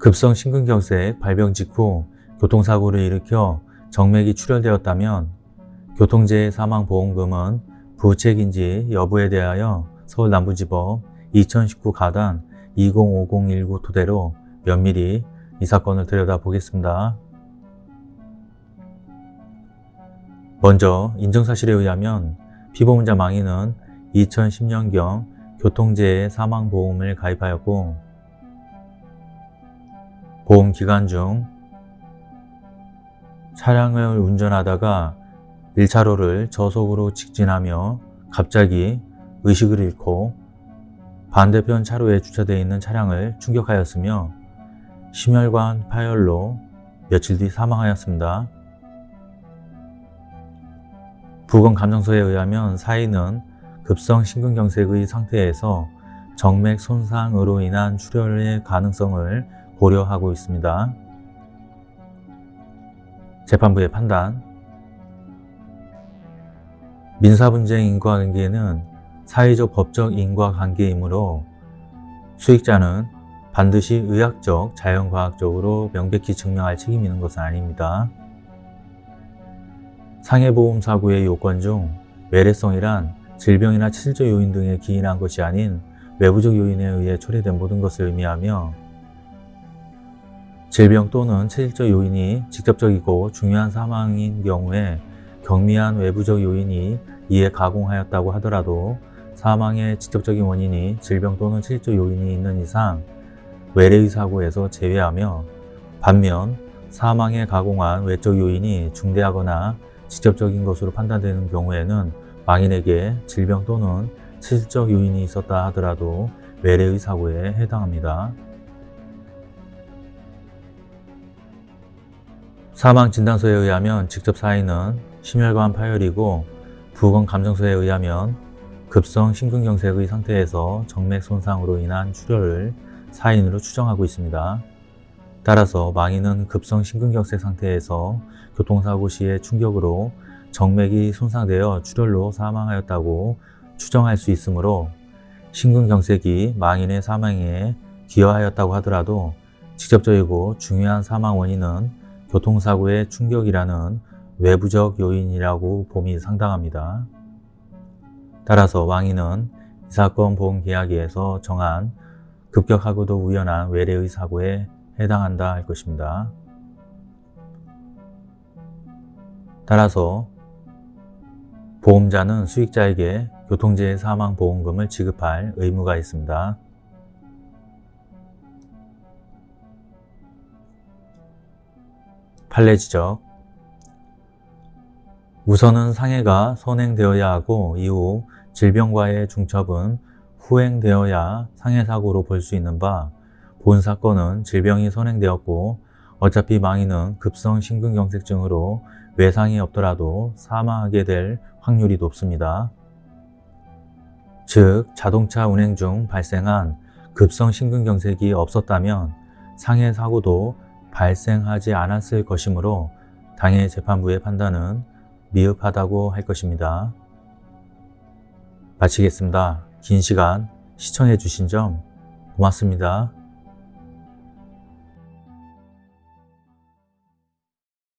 급성 심근경색 발병 직후 교통사고를 일으켜 정맥이 출혈되었다면 교통재해 사망보험금은 부책인지 여부에 대하여 서울남부지법 2019 가단 205019 토대로 면밀히 이 사건을 들여다보겠습니다. 먼저 인정사실에 의하면 피보험자 망인은 2010년경 교통재해 사망보험을 가입하였고 보험 기간 중 차량을 운전하다가 1차로를 저속으로 직진하며 갑자기 의식을 잃고 반대편 차로에 주차되어 있는 차량을 충격하였으며 심혈관 파열로 며칠 뒤 사망하였습니다. 부검 감정서에 의하면 사인은 급성 심근경색의 상태에서 정맥 손상으로 인한 출혈의 가능성을 고려하고 있습니다. 재판부의 판단 민사분쟁 인과관계는 사회적 법적 인과관계이므로 수익자는 반드시 의학적, 자연과학적으로 명백히 증명할 책임이 있는 것은 아닙니다. 상해보험사고의 요건 중 외래성이란 질병이나 체질적 요인 등에 기인한 것이 아닌 외부적 요인에 의해 초래된 모든 것을 의미하며 질병 또는 체질적 요인이 직접적이고 중요한 사망인 경우에 경미한 외부적 요인이 이에 가공하였다고 하더라도 사망의 직접적인 원인이 질병 또는 체질적 요인이 있는 이상 외래의 사고에서 제외하며 반면 사망에 가공한 외적 요인이 중대하거나 직접적인 것으로 판단되는 경우에는 망인에게 질병 또는 체질적 요인이 있었다 하더라도 외래의 사고에 해당합니다. 사망 진단서에 의하면 직접 사인은 심혈관 파열이고 부검 감정서에 의하면 급성 심근경색의 상태에서 정맥 손상으로 인한 출혈을 사인으로 추정하고 있습니다. 따라서 망인은 급성 심근경색 상태에서 교통사고 시의 충격으로 정맥이 손상되어 출혈로 사망하였다고 추정할 수 있으므로 심근경색이 망인의 사망에 기여하였다고 하더라도 직접적이고 중요한 사망 원인은 교통사고의 충격이라는 외부적 요인이라고 봄이 상당합니다. 따라서 왕인은 이 사건 보험계약에서 정한 급격하고도 우연한 외래의 사고에 해당한다 할 것입니다. 따라서 보험자는 수익자에게 교통재해 사망보험금을 지급할 의무가 있습니다. 판례 지적 우선은 상해가 선행되어야 하고 이후 질병과의 중첩은 후행되어야 상해사고로 볼 수 있는 바 본 사건은 질병이 선행되었고 어차피 망인은 급성 심근경색증으로 외상이 없더라도 사망하게 될 확률이 높습니다. 즉 자동차 운행 중 발생한 급성 심근경색이 없었다면 상해 사고도 발생하지 않았을 것이므로 당해 재판부의 판단은 미흡하다고 할 것입니다. 마치겠습니다. 긴 시간 시청해 주신 점 고맙습니다.